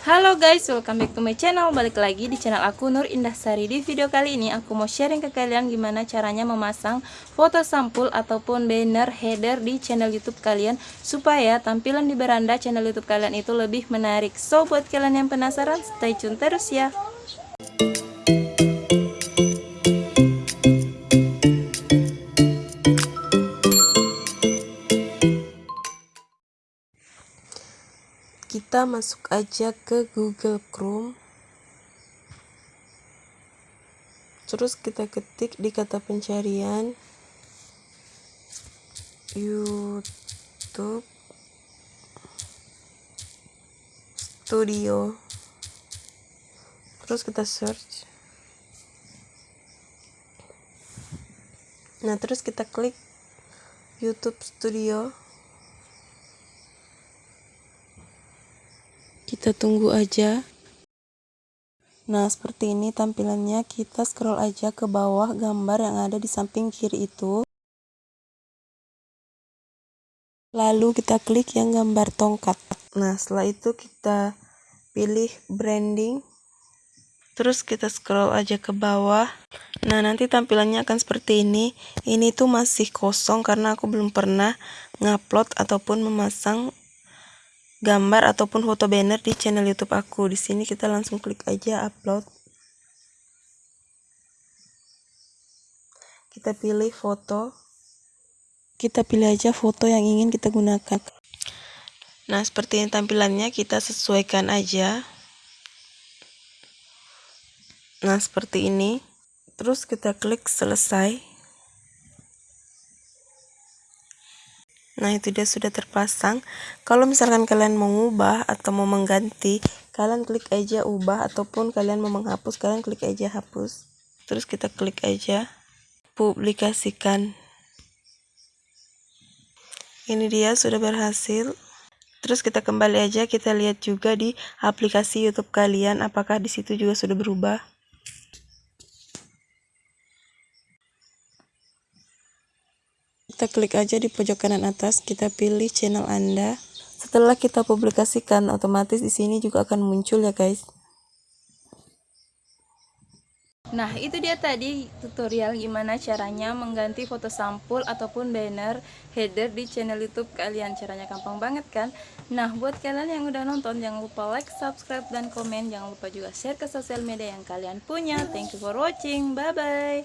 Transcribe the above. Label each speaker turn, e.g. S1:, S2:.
S1: Halo guys, welcome back to my channel. Balik lagi di channel aku Nur Indah Sari. Di video kali ini aku mau sharing ke kalian gimana caranya memasang foto sampul ataupun banner header di channel youtube kalian Supaya tampilan di beranda channel youtube kalian itu lebih menarik. So buat kalian yang penasaran, stay tune terus ya
S2: kita masuk aja ke Google Chrome. Terus kita ketik di kata pencarian YouTube Studio. Terus kita search. Nah terus kita klik YouTube Studio kita tunggu aja. Nah seperti ini tampilannya. Kita scroll aja ke bawah gambar yang ada di samping kiri itu. Lalu kita klik yang gambar tongkat. Nah setelah itu kita pilih branding. Terus kita scroll aja ke bawah. Nah nanti tampilannya akan seperti ini. Ini tuh masih kosong karena aku belum pernah ngupload ataupun memasang gambar ataupun foto banner di channel YouTube aku. Di sini kita langsung klik aja upload. Kita pilih foto. Kita pilih aja foto yang ingin kita gunakan. Nah, seperti ini tampilannya kita sesuaikan aja. Nah, seperti ini. Terus kita klik selesai. Nah itu dia sudah terpasang. Kalau misalkan kalian mau mengubah atau mau mengganti, kalian klik aja ubah ataupun kalian mau menghapus, kalian klik aja hapus. Terus kita klik aja publikasikan. Ini dia sudah berhasil. Terus kita kembali aja kita lihat juga di aplikasi YouTube kalian apakah di situ juga sudah berubah. Kita klik aja di pojok kanan atas, kita pilih channel Anda. Setelah kita publikasikan, otomatis di sini juga akan muncul ya guys.
S1: Nah itu dia tadi tutorial gimana caranya mengganti foto sampul ataupun banner header di channel youtube kalian. Caranya gampang banget kan? Nah buat kalian yang udah nonton jangan lupa like, subscribe, dan komen. Jangan lupa juga share ke sosial media yang kalian punya. Thank you for watching, bye bye